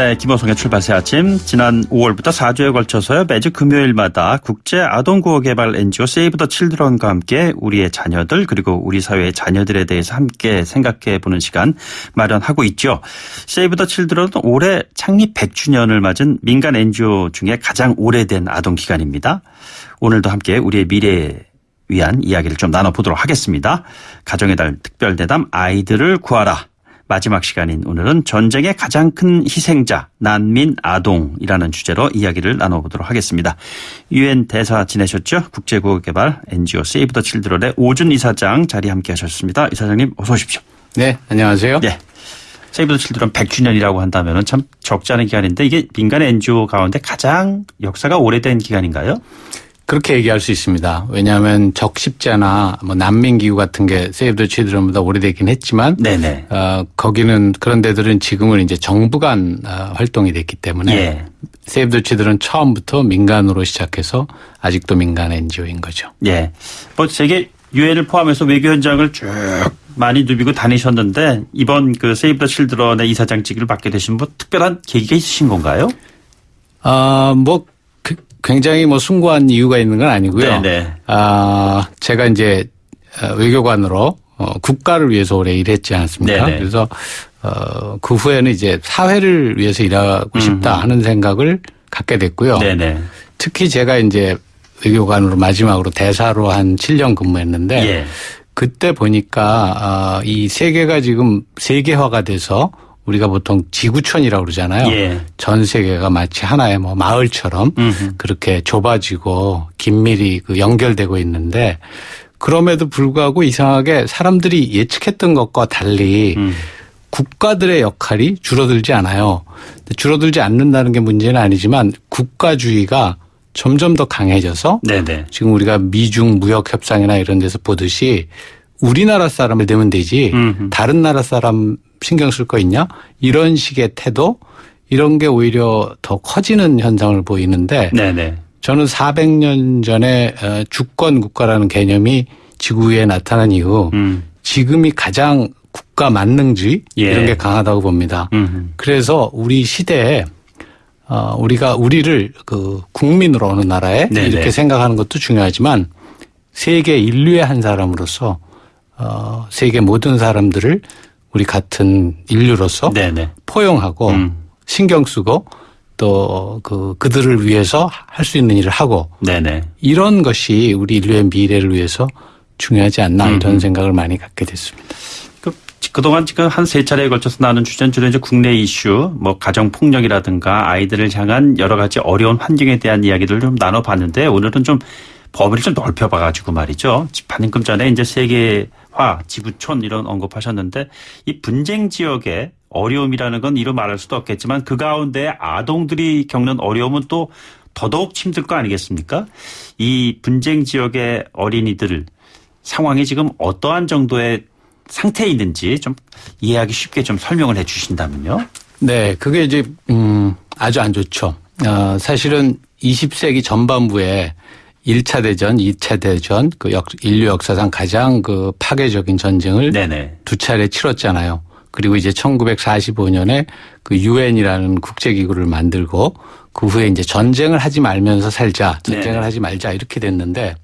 네, 김호성의 출발새 아침. 지난 5월부터 4주에 걸쳐서요. 매주 금요일마다 국제 아동구호 개발 NGO 세이브 더 칠드런과 함께 우리의 자녀들 그리고 우리 사회의 자녀들에 대해서 함께 생각해 보는 시간 마련하고 있죠. 세이브 더 칠드런은 올해 창립 100주년을 맞은 민간 NGO 중에 가장 오래된 아동 기관입니다. 오늘도 함께 우리의 미래에 위한 이야기를 좀 나눠보도록 하겠습니다. 가정의 달 특별대담 아이들을 구하라. 마지막 시간인 오늘은 전쟁의 가장 큰 희생자 난민 아동이라는 주제로 이야기를 나눠보도록 하겠습니다. 유엔 대사 지내셨죠? 국제구호개발 NGO 세이브 더 칠드런의 오준 이사장 자리 함께 하셨습니다. 이사장님 어서 오십시오. 네, 안녕하세요. 네. 세이브 더 칠드런 100주년이라고 한다면 참 적지 않은 기간인데 이게 민간 NGO 가운데 가장 역사가 오래된 기간인가요? 그렇게 얘기할 수 있습니다. 왜냐하면 적십자나 뭐 난민기구 같은 게 세이브 더 치드런보다 오래되긴 했지만 네네. 어, 거기는 그런 데들은 지금은 이제 정부 간 어, 활동이 됐기 때문에 예. 세이브 더 치드런 처음부터 민간으로 시작해서 아직도 민간 NGO인 거죠. 예. 뭐 세계 유엔을 포함해서 외교 현장을 쭉 많이 누비고 다니셨는데 이번 그 세이브 더 칠드런의 이사장직을 맡게 되신 뭐 특별한 계기가 있으신 건가요? 아, 뭐 그- 굉장히 뭐 숭고한 이유가 있는 건 아니고요. 네네. 아, 제가 이제 어, 외교관으로 어, 국가를 위해서 오래 일했지 않았습니까? 네네. 그래서 어, 그 후에는 이제 사회를 위해서 일하고 싶다 하는 생각을 갖게 됐고요. 네네. 특히 제가 이제 외교관으로 마지막으로 대사로 한 7년 근무했는데 예. 그때 보니까 아, 이 세계가 지금 세계화가 돼서 우리가 보통 지구촌이라고 그러잖아요. 예. 전 세계가 마치 하나의 뭐 마을처럼 음흠. 그렇게 좁아지고 긴밀히 그 연결되고 있는데 그럼에도 불구하고 이상하게 사람들이 예측했던 것과 달리 음. 국가들의 역할이 줄어들지 않아요. 줄어들지 않는다는 게 문제는 아니지만 국가주의가 점점 더 강해져서 네네. 지금 우리가 미중 무역 협상이나 이런 데서 보듯이 우리나라 사람을 내면 되지 음흠. 다른 나라 사람 신경 쓸 거 있냐 이런 식의 태도 이런 게 오히려 더 커지는 현상을 보이는데 네네. 저는 400년 전에 어, 주권 국가라는 개념이 지구에 나타난 이후 음. 지금이 가장 국가 만능주의 예. 이런 게 강하다고 봅니다. 음. 그래서 우리 시대에 어 우리가 우리를 그 국민으로 어느 나라에 네네. 이렇게 생각하는 것도 중요하지만 세계 인류의 한 사람으로서 어 세계 모든 사람들을 우리 같은 인류로서 네네. 포용하고 음. 신경 쓰고 또 그 그들을 위해서 할 수 있는 일을 하고 네네. 이런 것이 우리 인류의 미래를 위해서 중요하지 않나 음. 이런 생각을 많이 갖게 됐습니다. 그, 그동안 지금 한 세 차례에 걸쳐서 나눈 주제는 주로 이제 국내 이슈, 뭐 가정 폭력이라든가 아이들을 향한 여러 가지 어려운 환경에 대한 이야기들을 좀 나눠봤는데 오늘은 좀 범위를 좀 넓혀봐가지고 말이죠. 방금 전에 이제 세계 화, 지구촌 이런 언급하셨는데 이 분쟁 지역의 어려움이라는 건 이루 말할 수도 없겠지만 그 가운데 아동들이 겪는 어려움은 또 더더욱 힘들 거 아니겠습니까? 이 분쟁 지역의 어린이들 상황이 지금 어떠한 정도의 상태에 있는지 좀 이해하기 쉽게 좀 설명을 해 주신다면요. 네, 그게 이제 음 아주 안 좋죠. 어, 사실은 20세기 전반부에 1차 대전, 2차 대전 그 역, 인류 역사상 가장 그 파괴적인 전쟁을 네네. 두 차례 치렀잖아요. 그리고 이제 1945년에 그 유엔이라는 국제기구를 만들고 그 후에 이제 전쟁을 하지 말면서 살자, 전쟁을 네네. 하지 말자 이렇게 됐는데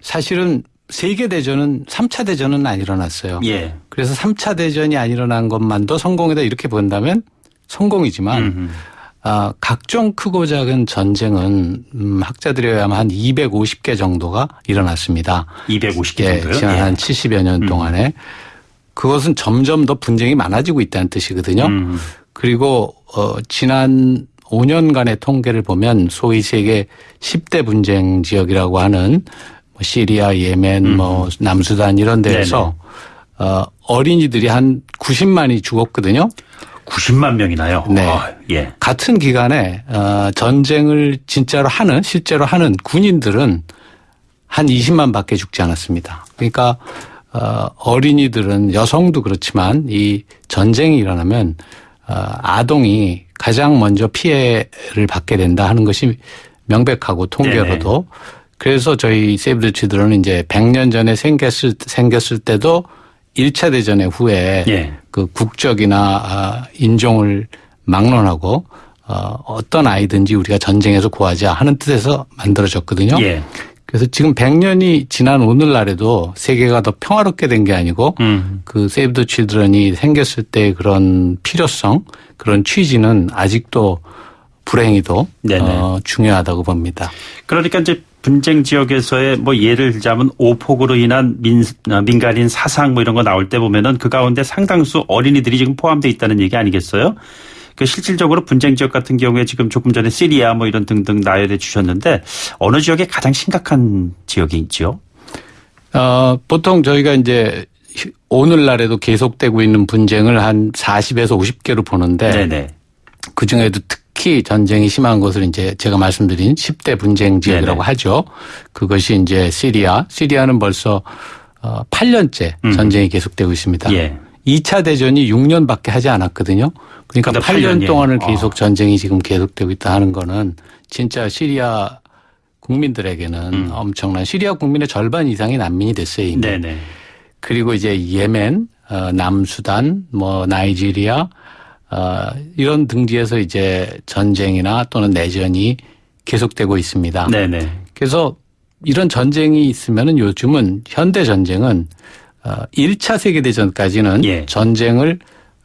사실은 세계 대전은 3차 대전은 안 일어났어요. 예. 그래서 3차 대전이 안 일어난 것만도 성공이다 이렇게 본다면 성공이지만 음흠. 아, 각종 크고 작은 전쟁은 음, 의하면 한 250개 정도가 일어났습니다. 250개 예, 정도요. 지난 예. 한 70여 년 음. 동안에 그것은 점점 더 분쟁이 많아지고 있다는 뜻이거든요. 음. 그리고 어 지난 5년간의 통계를 보면 소위 세계 10대 분쟁 지역이라고 하는 뭐 시리아, 예멘, 뭐 남수단 이런 데에서 어 어린이들이 한 90만이 죽었거든요. 90만 명이나요. 네. 아, 예. 같은 기간에 어 전쟁을 진짜로 하는 실제로 하는 군인들은 한 20만 밖에 죽지 않았습니다. 그러니까 어 어린이들은 여성도 그렇지만 이 전쟁이 일어나면 어 아동이 가장 먼저 피해를 받게 된다 하는 것이 명백하고 통계로도 그래서 저희 세이브 더 치드런은 이제 100년 전에 생겼을 생겼을 때도 1차 대전 의 후에 예. 그 국적이나 아, 인종을 막론하고 어, 어떤 아이든지 우리가 전쟁에서 구하자 하는 뜻에서 만들어졌거든요. 예. 그래서 지금 100년이 지난 오늘날에도 세계가 더 평화롭게 된 게 아니고 음. 그 세이브 더 칠드런이 생겼을 때 그런 필요성, 그런 취지는 아직도 불행히도. 어, 중요하다고 봅니다. 그러니까 이제 분쟁 지역에서의 뭐 예를 들자면 오폭으로 인한 민, 어, 민간인 사상 뭐 이런 거 나올 때 보면은 그 가운데 상당수 어린이들이 지금 포함되어 있다는 얘기 아니겠어요? 그 실질적으로 분쟁 지역 같은 경우에 지금 조금 전에 시리아 뭐 이런 등등 나열해 주셨는데 어느 지역에 가장 심각한 지역이 있죠? 어, 보통 저희가 이제 오늘날에도 계속되고 있는 분쟁을 한 40에서 50개로 보는데 네네. 그 중에도 특 히 전쟁이 심한 것을 이제 제가 말씀드린 10대 분쟁 지역이라고 네네. 하죠. 그것이 이제 시리아. 시리아는 벌써 어 8년째 음. 전쟁이 계속되고 있습니다. 예. 2차 대전이 6년밖에 하지 않았거든요. 그러니까 근데 8년 8년, 동안을 예. 계속 전쟁이 지금 계속되고 있다 하는 거는 진짜 시리아 국민들에게는 음. 엄청난 시리아 국민의 절반 이상이 난민이 됐어요. 이미. 네네. 그리고 이제 예멘, 어, 남수단, 뭐 나이지리아 어, 이런 등지에서 이제 전쟁이나 또는 내전이 계속되고 있습니다. 네네. 그래서 이런 전쟁이 있으면은 요즘은 현대 전쟁은 어 1차 세계 대전까지는 예. 전쟁을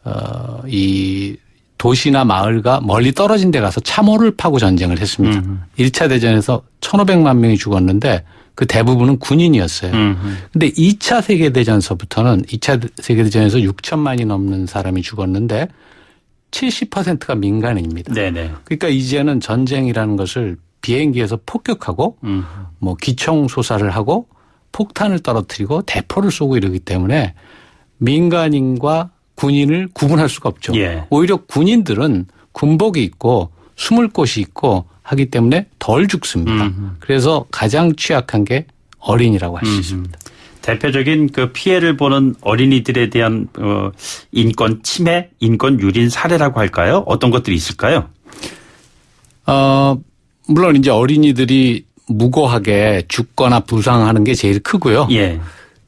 어 이 도시나 마을과 멀리 떨어진 데 가서 참호를 파고 전쟁을 했습니다. 음. 1차 대전에서 1,500만 명이 죽었는데 그 대부분은 군인이었어요. 음. 근데 2차 세계 대전서부터는 2차 세계 대전에서 6천만이 넘는 사람이 죽었는데 70%가 민간인입니다. 네네. 그러니까 이제는 전쟁이라는 것을 비행기에서 폭격하고 음. 뭐 기총 소사를 하고 폭탄을 떨어뜨리고 대포를 쏘고 이러기 때문에 민간인과 군인을 구분할 수가 없죠. 예. 오히려 군인들은 군복이 있고 숨을 곳이 있고 하기 때문에 덜 죽습니다. 음. 그래서 가장 취약한 게 어린이라고 할 수 있습니다. 대표적인 그 피해를 보는 어린이들에 대한 어 인권 침해, 인권 유린 사례라고 할까요? 어떤 것들이 있을까요? 어, 물론 이제 어린이들이 무고하게 죽거나 부상하는 게 제일 크고요. 예.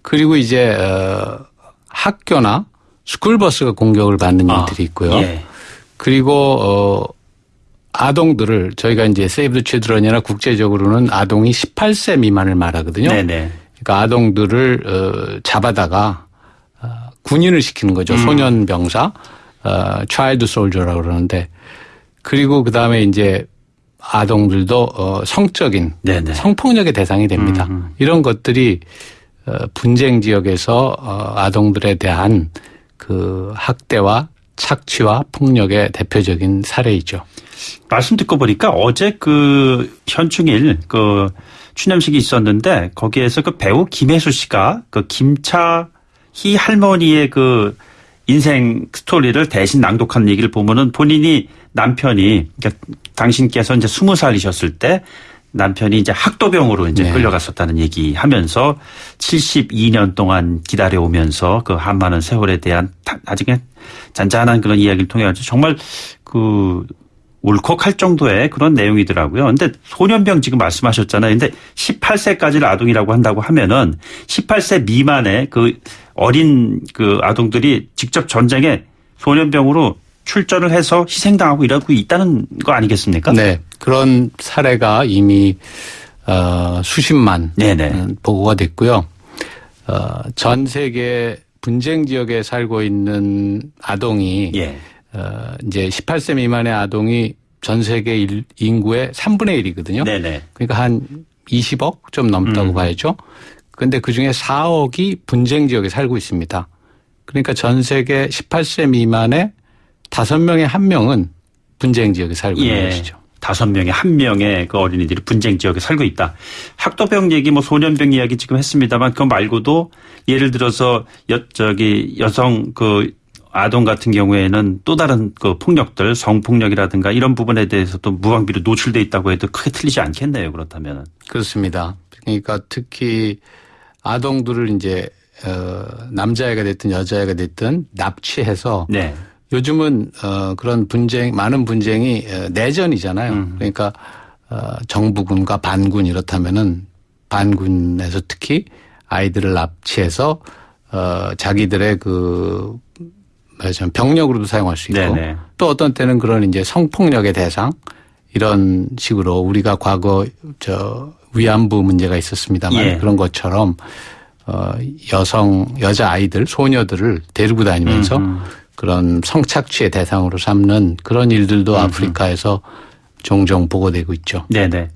그리고 이제 어, 학교나 스쿨버스가 공격을 받는 아, 일들이 있고요. 예. 그리고 어 아동들을 저희가 이제 세이브 더 치드런이나 국제적으로는 아동이 18세 미만을 말하거든요. 네네. 그러니까 아동들을 어 잡아다가 어, 군인을 시키는 거죠. 음. 소년 병사, 어 차일드 솔저라고 그러는데 그리고 그 다음에 이제 아동들도 어 성적인 네네. 성폭력의 대상이 됩니다. 음, 음. 이런 것들이 어, 분쟁 지역에서 어, 아동들에 대한 그 학대와 착취와 폭력의 대표적인 사례이죠. 말씀 듣고 보니까 어제 그 현충일 그 추념식이 있었는데 거기에서 그 배우 김혜수 씨가 그 김차희 할머니의 그 인생 스토리를 대신 낭독한 얘기를 보면은 본인이 남편이 그러니까 당신께서 이제 스무 살이셨을 때 남편이 이제 학도병으로 이제 네. 끌려갔었다는 얘기 하면서 72년 동안 기다려오면서 그 한 많은 세월에 대한 그냥 잔잔한 그런 이야기를 통해 가지고 정말 그 울컥할 정도의 그런 내용이더라고요. 근데 소년병 지금 말씀하셨잖아요. 근데 18세까지를 아동이라고 한다고 하면은 18세 미만의 그 어린 그 아동들이 직접 전쟁에 소년병으로 출전을 해서 희생당하고 이러고 있다는 거 아니겠습니까? 네. 그런 사례가 이미 어, 수십만 네네. 음, 보고가 됐고요. 어, 전 세계 분쟁 지역에 살고 있는 아동이 예. 어, 이제 18세 미만의 아동이 전 세계 일- 인구의 3분의 1이거든요. 네네. 그러니까 한 20억 좀 넘다고 음. 봐야죠. 근데 그 중에 4억이 분쟁 지역에 살고 있습니다. 그러니까 전 세계 18세 미만의 5명의 1명은 분쟁 지역에 살고 있는 예. 것이죠. 다섯 명에 한 명의 그 어린이들이 분쟁 지역에 살고 있다. 학도병 얘기, 뭐 소년병 이야기 지금 했습니다만 그거 말고도 예를 들어서 여, 저기 여성 그 아동 같은 경우에는 또 다른 그 폭력들, 성폭력이라든가 이런 부분에 대해서도 무방비로 노출돼 있다고 해도 크게 틀리지 않겠네요. 그렇다면. 그렇습니다. 그러니까 특히 아동들을 이제 어, 남자애가 됐든 여자애가 됐든 납치해서 네. 요즘은 어 그런 분쟁 많은 분쟁이 어, 내전이잖아요. 음. 그러니까 어 정부군과 반군 이렇다면은 반군에서 특히 아이들을 납치해서 어 자기들의 그 말하자면 병력으로도 사용할 수 있고 네네. 또 어떤 때는 그런 이제 성폭력의 대상 이런 식으로 우리가 과거 저 위안부 문제가 있었습니다만 예. 그런 것처럼 어 여성 여자 아이들 소녀들을 데리고 다니면서 음흠. 그런 성착취의 대상으로 삼는 그런 일들도 아프리카에서 종종 보고되고 있죠. 네네.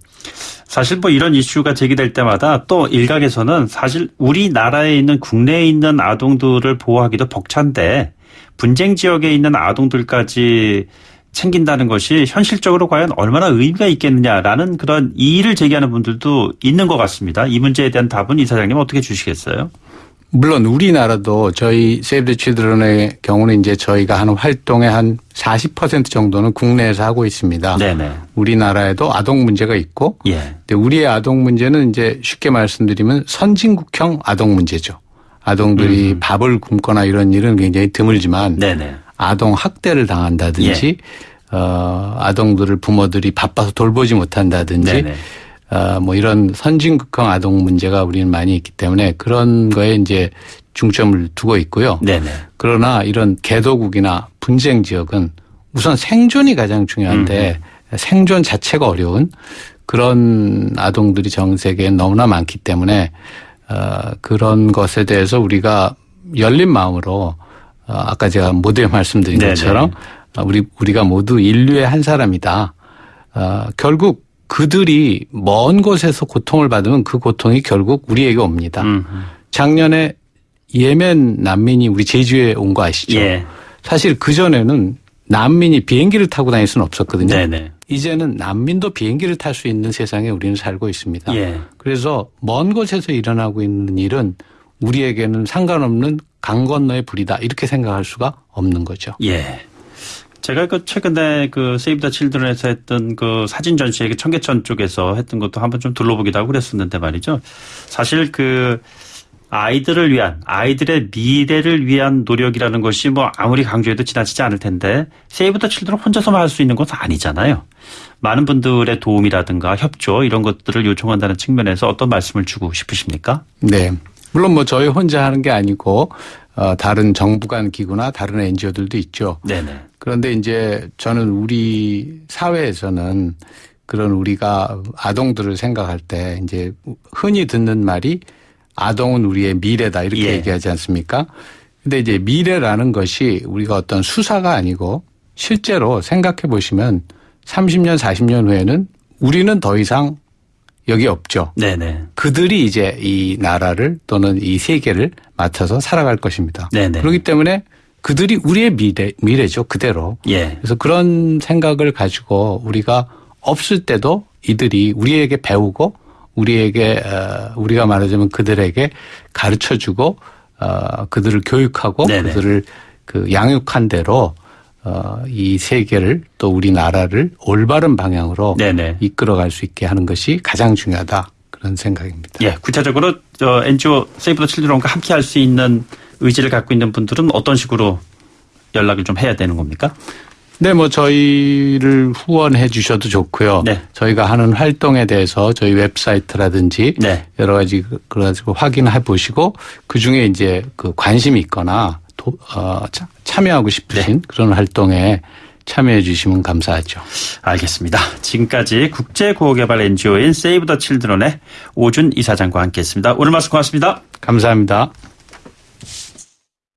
사실 뭐 이런 이슈가 제기될 때마다 또 일각에서는 사실 우리나라에 있는 국내에 있는 아동들을 보호하기도 벅찬데 분쟁 지역에 있는 아동들까지 챙긴다는 것이 현실적으로 과연 얼마나 의미가 있겠느냐라는 그런 이의를 제기하는 분들도 있는 것 같습니다. 이 문제에 대한 답은 이사장님 어떻게 주시겠어요? 물론 우리나라도 저희 세이브 더 칠드런의 경우는 이제 저희가 하는 활동의 한 40% 정도는 국내에서 하고 있습니다. 네네. 우리나라에도 아동 문제가 있고 예. 근데 우리의 아동 문제는 이제 쉽게 말씀드리면 선진국형 아동 문제죠. 아동들이 밥을 굶거나 이런 일은 굉장히 드물지만 네네. 아동 학대를 당한다든지 어 아동들을 부모들이 바빠서 돌보지 못한다든지 네네. 어, 뭐 이런 선진국형 아동 문제가 우리는 많이 있기 때문에 그런 거에 이제 중점을 두고 있고요. 네네. 그러나 이런 개도국이나 분쟁 지역은 우선 생존이 가장 중요한데 생존 자체가 어려운 그런 아동들이 전 세계에 너무나 많기 때문에 어, 그런 것에 대해서 우리가 열린 마음으로 어, 아까 제가 모두에 말씀드린 네네. 것처럼 어, 우리 우리가 모두 인류의 한 사람이다. 어, 결국 그들이 먼 곳에서 고통을 받으면 그 고통이 결국 우리에게 옵니다. 음. 작년에 예멘 난민이 우리 제주에 온 거 아시죠? 예. 사실 그 전에는 난민이 비행기를 타고 다닐 수는 없었거든요. 네네. 이제는 난민도 비행기를 탈 수 있는 세상에 우리는 살고 있습니다. 예. 그래서 먼 곳에서 일어나고 있는 일은 우리에게는 상관없는 강 건너의 불이다 이렇게 생각할 수가 없는 거죠. 예. 제가 그 최근에 그 세이브 더 칠드런에서 했던 그 사진 전시회 그 청계천 쪽에서 했던 것도 한번 좀 둘러보기도 하고 그랬었는데 말이죠. 사실 그 아이들을 위한 아이들의 미래를 위한 노력이라는 것이 뭐 아무리 강조해도 지나치지 않을 텐데 세이브 더 칠드런 혼자서만 할 수 있는 것은 아니잖아요. 많은 분들의 도움이라든가 협조 이런 것들을 요청한다는 측면에서 어떤 말씀을 주고 싶으십니까? 네. 물론 뭐 저희 혼자 하는 게 아니고 어, 다른 정부 간 기구나 다른 NGO들도 있죠. 네네. 그런데 이제 저는 우리 사회에서는 그런 우리가 아동들을 생각할 때 이제 흔히 듣는 말이 아동은 우리의 미래다 이렇게 예. 얘기하지 않습니까? 근데 이제 미래라는 것이 우리가 어떤 수사가 아니고 실제로 생각해 보시면 30년, 40년 후에는 우리는 더 이상 여기 없죠. 네네. 그들이 이제 이 나라를 또는 이 세계를 맡아서 살아갈 것입니다. 네네. 그렇기 때문에 그들이 우리의 미래, 미래죠. 그대로. 예. 그래서 그런 생각을 가지고 우리가 없을 때도 이들이 우리에게 배우고 우리에게 어, 우리가 말하자면 그들에게 가르쳐 주고 어, 그들을 교육하고 네네. 그들을 그 양육한 대로 어, 이 세계를 또 우리나라를 올바른 방향으로 네네. 이끌어갈 수 있게 하는 것이 가장 중요하다 그런 생각입니다. 예, 구체적으로 저 NGO 세이브 더 칠드런과 함께 할 수 있는 의지를 갖고 있는 분들은 어떤 식으로 연락을 좀 해야 되는 겁니까? 네, 뭐 저희를 후원해 주셔도 좋고요. 네. 저희가 하는 활동에 대해서 저희 웹사이트라든지 네. 여러 가지 그- 그래가지고 확인해 보시고 그 중에 이제 그 관심이 있거나 도, 어, 차- 참여하고 싶으신 네. 그런 활동에 참여해 주시면 감사하죠. 알겠습니다. 지금까지 국제구호개발 NGO인 세이브 더 칠드런의 오준 이사장과 함께했습니다. 오늘 말씀 고맙습니다. 감사합니다.